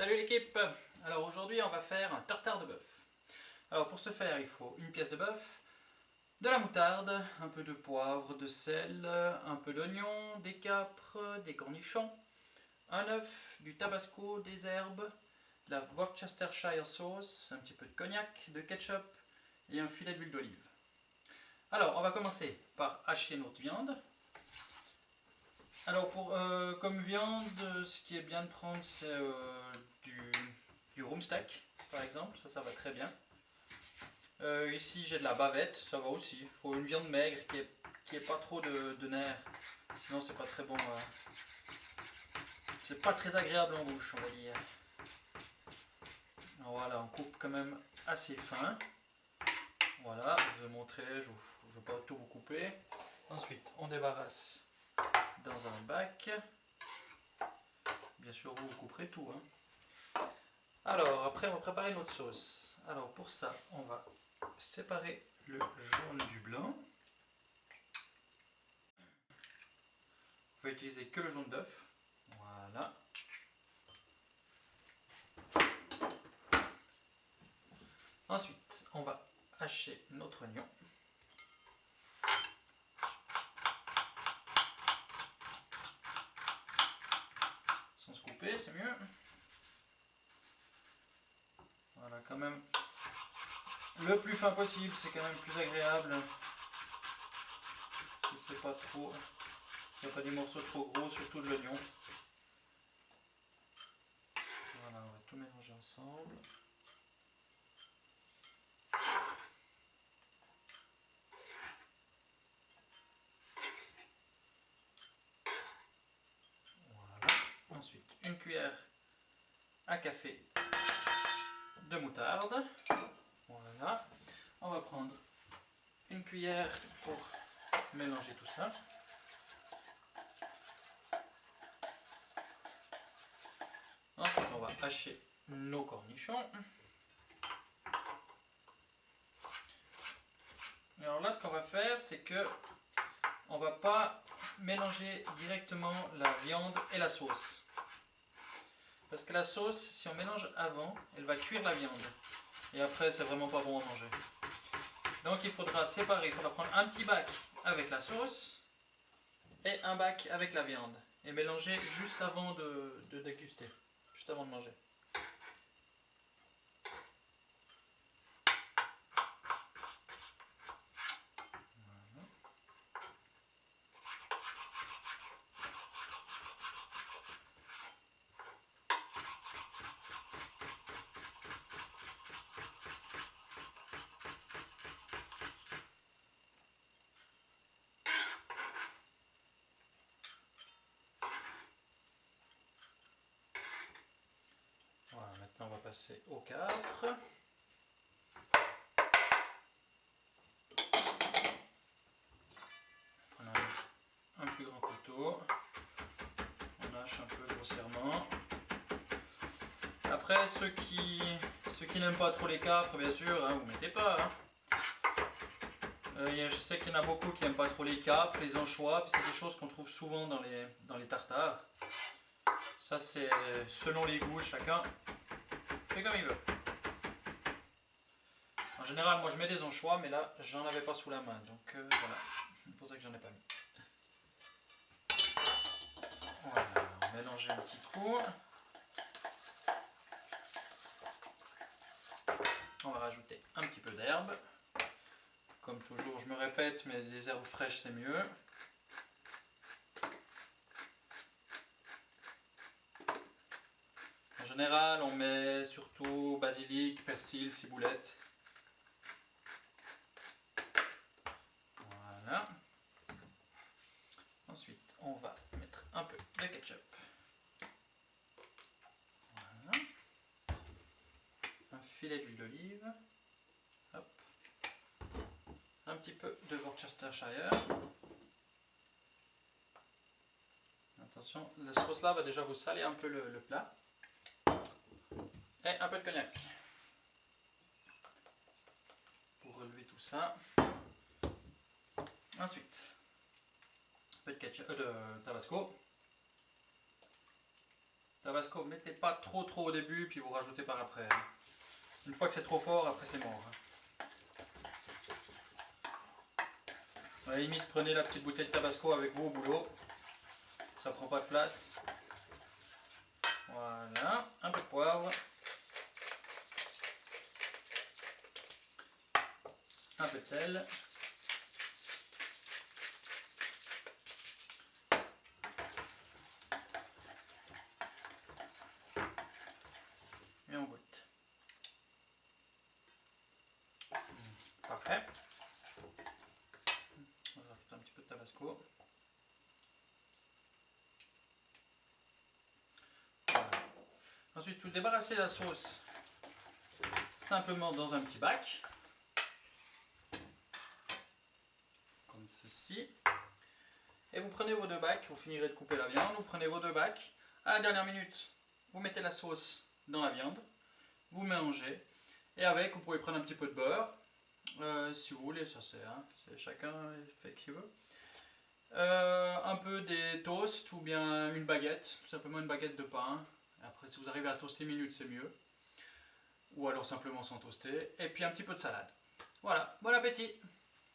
Salut l'équipe Alors aujourd'hui on va faire un tartare de bœuf. Alors pour ce faire il faut une pièce de bœuf, de la moutarde, un peu de poivre, de sel, un peu d'oignon, des capres, des cornichons, un œuf, du tabasco, des herbes, de la Worcestershire sauce, un petit peu de cognac, de ketchup et un filet d'huile d'olive. Alors on va commencer par hacher notre viande. Alors, pour, euh, comme viande, ce qui est bien de prendre, c'est euh, du, du steak, par exemple. Ça, ça va très bien. Euh, ici, j'ai de la bavette, ça va aussi. Il faut une viande maigre qui est, qui pas trop de, de nerfs. Sinon, c'est pas très bon. c'est pas très agréable en bouche, on va dire. voilà, on coupe quand même assez fin. Voilà, je vais montrer, je ne vais pas tout vous couper. Ensuite, on débarrasse dans un bac. Bien sûr, vous, vous couperez tout. Hein. Alors, après, on va préparer notre sauce. Alors, pour ça, on va séparer le jaune du blanc. On va utiliser que le jaune d'œuf. Voilà. Ensuite, on va hacher notre oignon. se couper, c'est mieux. Quand même, le plus fin possible, c'est quand même plus agréable. Si c'est pas trop, si pas des morceaux trop gros, surtout de l'oignon. Voilà, on va tout mélanger ensemble. Ensuite, une cuillère à café de moutarde. Voilà. On va prendre une cuillère pour mélanger tout ça. Ensuite, on va hacher nos cornichons. Alors là, ce qu'on va faire, c'est que on va pas mélanger directement la viande et la sauce. Parce que la sauce, si on mélange avant, elle va cuire la viande. Et après, c'est vraiment pas bon à manger. Donc il faudra séparer, il faudra prendre un petit bac avec la sauce et un bac avec la viande. Et mélanger juste avant de, de déguster, juste avant de manger. Voilà, maintenant on va passer au 4. Prenons un plus grand couteau. On hache un peu grossièrement. Après, ceux qui, ceux qui n'aiment pas trop les capres, bien sûr, hein, vous mettez pas. Hein. Euh, je sais qu'il y en a beaucoup qui n'aiment pas trop les capres, les anchois, c'est des choses qu'on trouve souvent dans les, dans les tartares. Ça c'est selon les goûts, chacun fait comme il veut. En général, moi je mets des anchois, mais là j'en avais pas sous la main, donc euh, voilà, c'est pour ça que j'en ai pas mis. Voilà, mélanger un petit coup. On va rajouter un petit peu d'herbe. Comme toujours, je me répète, mais des herbes fraîches c'est mieux. Général, on met surtout basilic, persil, ciboulette. Voilà. Ensuite, on va mettre un peu de ketchup. Voilà. Un filet d'huile d'olive. Un petit peu de Worcestershire. Attention, la sauce là va déjà vous saler un peu le plat. Et un peu de cognac. Pour relever tout ça. Ensuite, un peu de, ketchup, euh, de tabasco. Tabasco, mettez pas trop trop au début, puis vous rajoutez par après. Une fois que c'est trop fort, après c'est mort. hein. À la limite, prenez la petite bouteille de Tabasco avec vous au boulot. Ça prend pas de place. Voilà, un peu de poivre. Un peu de sel. Et on goûte. Parfait. On va rajouter un petit peu de tabasco. Ensuite, vous débarrassez la sauce simplement dans un petit bac. Et vous prenez vos deux bacs, vous finirez de couper la viande, vous prenez vos deux bacs. À la dernière minute, vous mettez la sauce dans la viande, vous mélangez. Et avec, vous pouvez prendre un petit peu de beurre, euh, si vous voulez, ça c'est hein, chacun fait qu'il veut. Euh, un peu des toasts ou bien une baguette, tout simplement une baguette de pain. Après, si vous arrivez à toaster minutes, c'est mieux. Ou alors simplement sans toaster. Et puis un petit peu de salade. Voilà, bon appétit